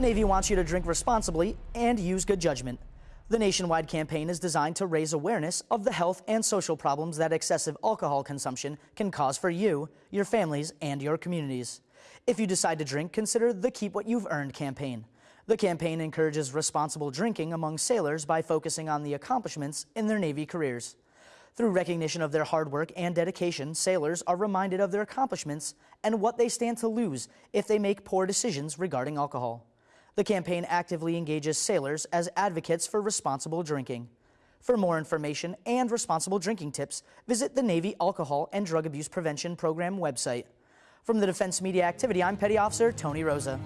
The Navy wants you to drink responsibly and use good judgment. The nationwide campaign is designed to raise awareness of the health and social problems that excessive alcohol consumption can cause for you, your families, and your communities. If you decide to drink, consider the Keep What You've Earned campaign. The campaign encourages responsible drinking among sailors by focusing on the accomplishments in their Navy careers. Through recognition of their hard work and dedication, sailors are reminded of their accomplishments and what they stand to lose if they make poor decisions regarding alcohol. The campaign actively engages sailors as advocates for responsible drinking. For more information and responsible drinking tips, visit the Navy Alcohol and Drug Abuse Prevention Program website. From the Defense Media Activity, I'm Petty Officer Tony Rosa.